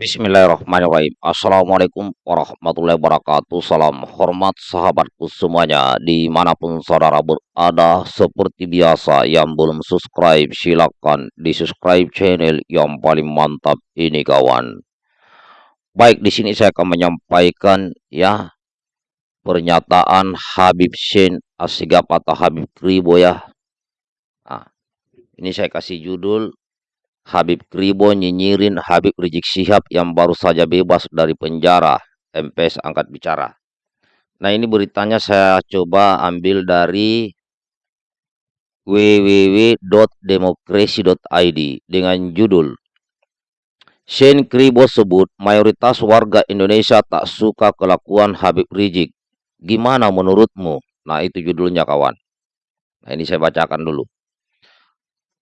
Bismillahirrahmanirrahim. Assalamualaikum warahmatullahi wabarakatuh. Salam hormat sahabatku semuanya di mana pun saudara berada. Seperti biasa yang belum subscribe silakan di subscribe channel yang paling mantap ini kawan. Baik di sini saya akan menyampaikan ya pernyataan Habib Shin Asigap atau Habib Kribo ya. Nah, ini saya kasih judul Habib Kribo nyinyirin Habib Rizik Syihab yang baru saja bebas dari penjara. MPS angkat bicara. Nah ini beritanya saya coba ambil dari www.demokrasi.id dengan judul Shane Kribo sebut mayoritas warga Indonesia tak suka kelakuan Habib Rizik. Gimana menurutmu? Nah itu judulnya kawan. Nah ini saya bacakan dulu.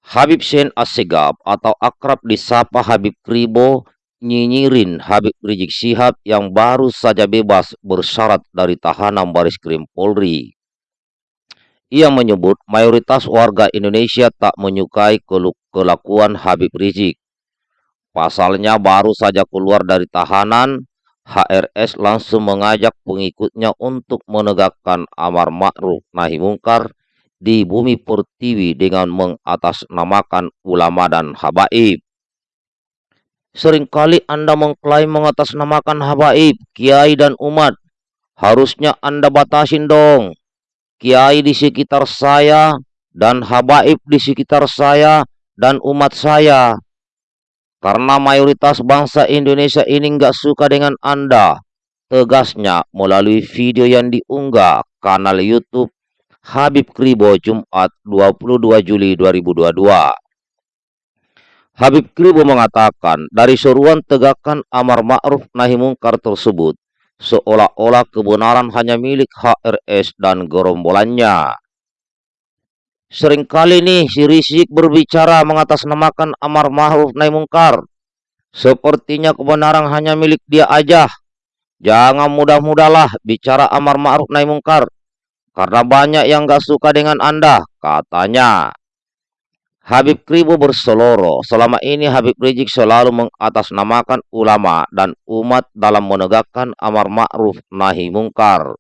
Habib Sen Assegab atau akrab disapa Habib Kribo nyinyirin Habib Rizik Syihab yang baru saja bebas bersyarat dari tahanan baris krim Polri. Ia menyebut mayoritas warga Indonesia tak menyukai kelakuan Habib Rizik. Pasalnya baru saja keluar dari tahanan, HRS langsung mengajak pengikutnya untuk menegakkan amar ma'ruf nahi mungkar di bumi pertiwi dengan mengatasnamakan ulama dan habaib. Seringkali Anda mengklaim mengatasnamakan habaib, kiai dan umat. Harusnya Anda batasin dong. Kiai di sekitar saya dan habaib di sekitar saya dan umat saya. Karena mayoritas bangsa Indonesia ini nggak suka dengan Anda. Tegasnya melalui video yang diunggah kanal YouTube Habib Kribo Jumat 22 Juli 2022. Habib Kribo mengatakan dari seruan tegakkan amar ma'ruf nahi mungkar tersebut seolah-olah kebenaran hanya milik HRS dan gerombolannya. Seringkali nih si Rizik berbicara mengatasnamakan amar ma'ruf nahi mungkar. Sepertinya kebenaran hanya milik dia aja. Jangan mudah-mudahlah bicara amar ma'ruf nahi mungkar karena banyak yang gak suka dengan Anda, katanya. Habib Kribo berseloro, selama ini Habib Rizik selalu mengatasnamakan ulama dan umat dalam menegakkan amar ma'ruf nahi mungkar.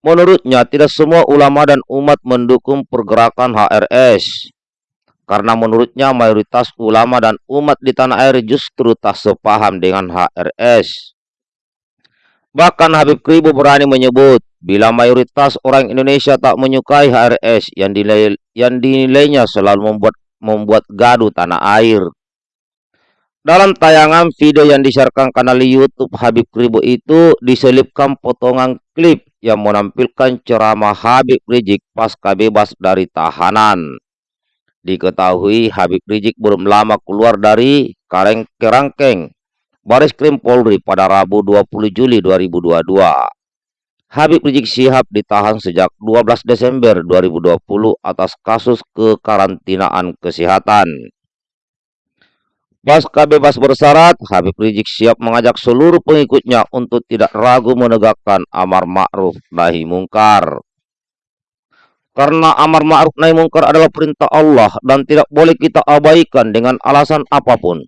Menurutnya, tidak semua ulama dan umat mendukung pergerakan HRS. Karena menurutnya mayoritas ulama dan umat di tanah air justru tak sepaham dengan HRS. Bahkan Habib Kribo berani menyebut Bila mayoritas orang Indonesia tak menyukai HRS yang, dinilai, yang dinilainya selalu membuat membuat gaduh tanah air. Dalam tayangan video yang disiarkan kanal YouTube Habib Ribu itu diselipkan potongan klip yang menampilkan ceramah Habib Rizik pasca bebas dari tahanan. Diketahui Habib Rizik belum lama keluar dari Kareng Kerangkeng Baris Krim Polri pada Rabu 20 Juli 2022. Habib Rizik Syihab ditahan sejak 12 Desember 2020 atas kasus kekarantinaan kesehatan. Pasca bebas bersyarat, Habib Rizik Syihab mengajak seluruh pengikutnya untuk tidak ragu menegakkan amar ma'ruf nahi mungkar. Karena amar ma'ruf nahi mungkar adalah perintah Allah dan tidak boleh kita abaikan dengan alasan apa pun.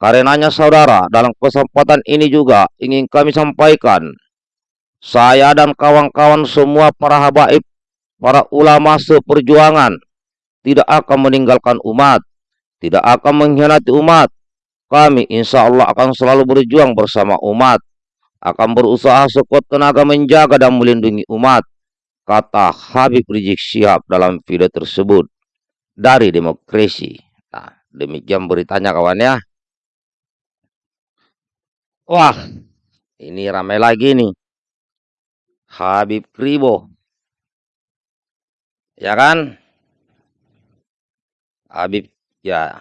Karenanya saudara, dalam kesempatan ini juga ingin kami sampaikan saya dan kawan-kawan semua para habaib, para ulama seperjuangan, tidak akan meninggalkan umat, tidak akan mengkhianati umat. Kami insya Allah akan selalu berjuang bersama umat, akan berusaha sekuat tenaga menjaga dan melindungi umat, kata Habib Rizik Syihab dalam video tersebut dari demokrasi. Nah, demikian beritanya kawan ya. Wah, ini ramai lagi nih. Habib Kribo. Ya kan? Habib ya.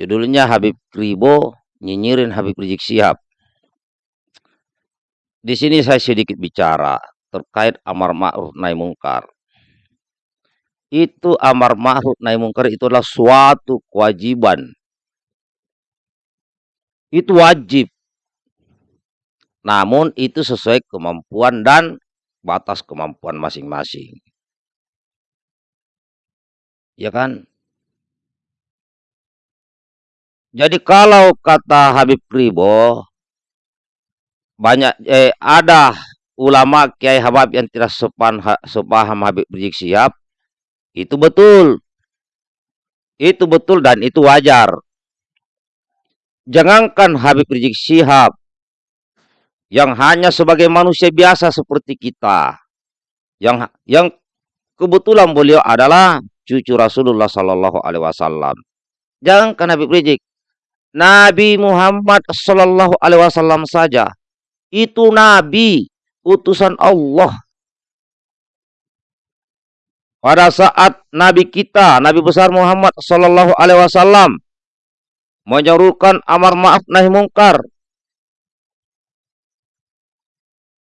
Judulnya Habib Kribo nyinyirin Habib Rizik Sihab. Di sini saya sedikit bicara terkait amar ma'ruf nahi mungkar. Itu amar ma'ruf nahi mungkar itu adalah suatu kewajiban. Itu wajib. Namun itu sesuai kemampuan dan batas kemampuan masing-masing. Ya kan? Jadi kalau kata Habib Kribo, banyak eh, ada ulama Kiai Habib yang tidak sepan, sepaham Habib Rizik Sihab, itu betul. Itu betul dan itu wajar. Jangankan Habib Rizik Sihab yang hanya sebagai manusia biasa seperti kita. Yang yang kebetulan beliau adalah cucu Rasulullah Sallallahu Alaihi Wasallam. Jangankan Habib Rizik, Nabi Muhammad Sallallahu Alaihi Wasallam saja itu Nabi utusan Allah. Pada saat Nabi kita, Nabi besar Muhammad Sallallahu Alaihi Wasallam menyerukan amar maaf nahi mungkar,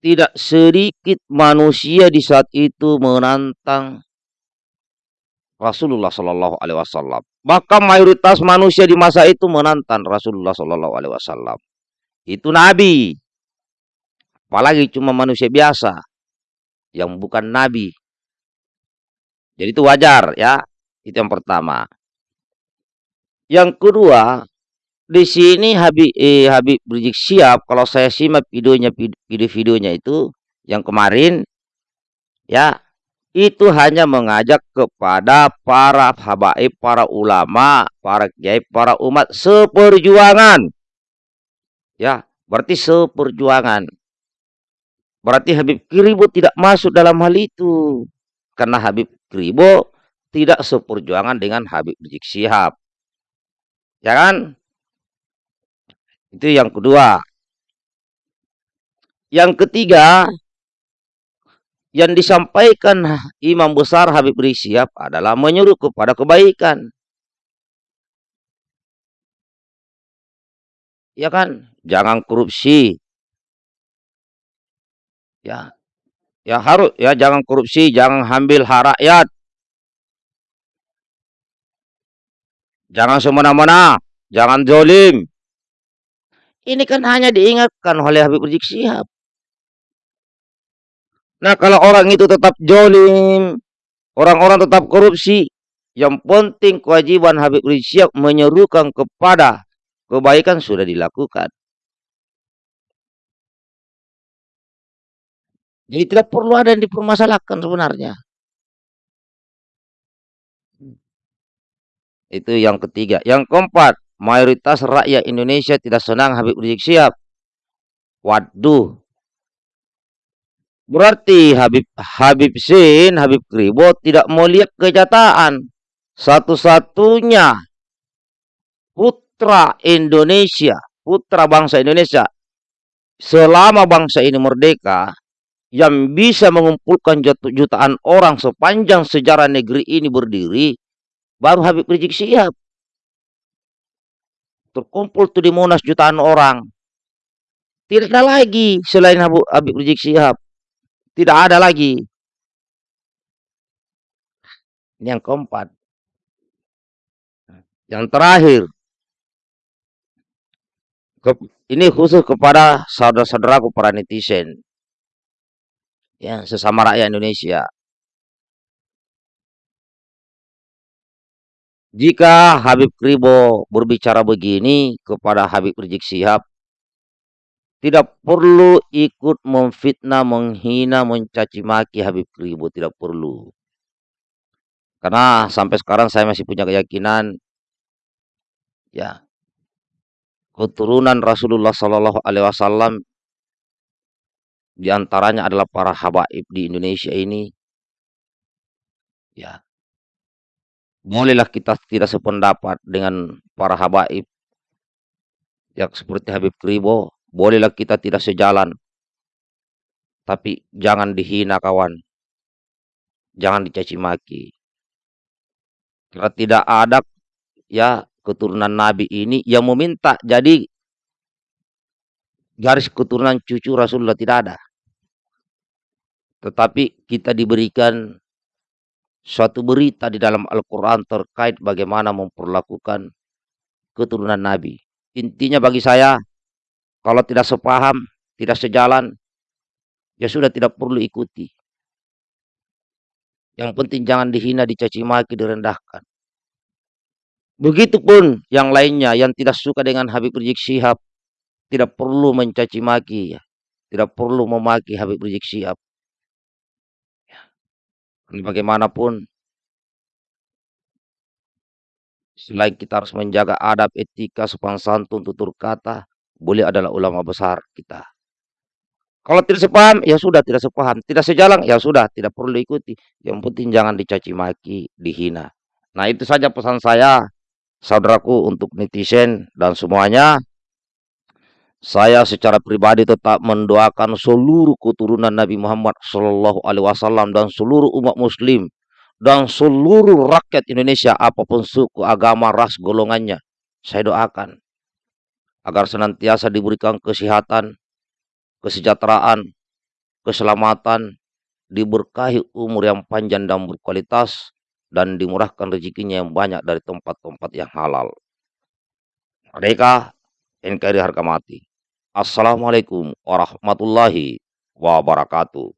tidak sedikit manusia di saat itu menantang Rasulullah Shallallahu Alaihi Wasallam. Maka mayoritas manusia di masa itu menantang Rasulullah Shallallahu Alaihi Wasallam. Itu Nabi. Apalagi cuma manusia biasa yang bukan Nabi. Jadi itu wajar ya. Itu yang pertama. Yang kedua, di sini Habib eh, Habib Rizik siap kalau saya simak videonya video-videonya itu yang kemarin ya itu hanya mengajak kepada para habaib, para ulama, para kiai, para umat seperjuangan. Ya, berarti seperjuangan. Berarti Habib Kribo tidak masuk dalam hal itu. Karena Habib Kribo tidak seperjuangan dengan Habib Rizik Sihab. Ya kan? Itu yang kedua. Yang ketiga, yang disampaikan Imam Besar Habib Rizik adalah menyuruh kepada kebaikan. Ya kan? Jangan korupsi. Ya. Ya harus ya jangan korupsi, jangan ambil hak rakyat. Jangan semena-mena, jangan zolim. Ini kan hanya diingatkan oleh Habib Rizik Sihab. Nah, kalau orang itu tetap jolim, orang-orang tetap korupsi, yang penting kewajiban Habib Rizik menyerukan kepada kebaikan sudah dilakukan. Jadi tidak perlu ada yang dipermasalahkan sebenarnya. Itu yang ketiga. Yang keempat, mayoritas rakyat Indonesia tidak senang Habib Rizik Sihab. Waduh, Berarti Habib Habib Sin, Habib Kribo tidak mau lihat kenyataan. Satu-satunya putra Indonesia, putra bangsa Indonesia, selama bangsa ini merdeka, yang bisa mengumpulkan jutaan orang sepanjang sejarah negeri ini berdiri, baru Habib Rizik Sihab. Terkumpul tuh di Monas jutaan orang. Tidak ada lagi selain Habib Rizik Sihab. Tidak ada lagi. Ini yang keempat. Yang terakhir. ini khusus kepada saudara-saudaraku para netizen. Ya, sesama rakyat Indonesia. Jika Habib Kribo berbicara begini kepada Habib Rizik Sihab, tidak perlu ikut memfitnah, menghina, mencaci maki Habib Kribo. Tidak perlu. Karena sampai sekarang saya masih punya keyakinan ya keturunan Rasulullah Shallallahu Alaihi Wasallam di antaranya adalah para habaib di Indonesia ini ya bolehlah kita tidak sependapat dengan para habaib yang seperti Habib Kribo Bolehlah kita tidak sejalan. Tapi jangan dihina kawan. Jangan dicaci maki. Karena tidak ada ya keturunan Nabi ini yang meminta jadi garis keturunan cucu Rasulullah tidak ada. Tetapi kita diberikan suatu berita di dalam Al-Quran terkait bagaimana memperlakukan keturunan Nabi. Intinya bagi saya, kalau tidak sepaham, tidak sejalan, ya sudah tidak perlu ikuti. Yang penting jangan dihina, dicaci maki, direndahkan. Begitupun yang lainnya yang tidak suka dengan Habib Rizik Syihab tidak perlu mencaci maki ya. Tidak perlu memaki Habib Rizik Syihab. Bagaimanapun selain kita harus menjaga adab, etika, sopan santun, tutur kata, boleh adalah ulama besar kita. Kalau tidak sepaham, ya sudah tidak sepaham. Tidak sejalan, ya sudah tidak perlu ikuti. Yang penting jangan dicaci maki, dihina. Nah itu saja pesan saya saudaraku untuk netizen dan semuanya saya secara pribadi tetap mendoakan seluruh keturunan Nabi Muhammad Shallallahu Alaihi Wasallam dan seluruh umat Muslim dan seluruh rakyat Indonesia apa pun suku, agama, ras, golongannya. Saya doakan agar senantiasa diberikan kesehatan, kesejahteraan, keselamatan, diberkahi umur yang panjang dan berkualitas, dan dimurahkan rezekinya yang banyak dari tempat-tempat yang halal. Mereka NKRI harga mati. Assalamualaikum warahmatullahi wabarakatuh.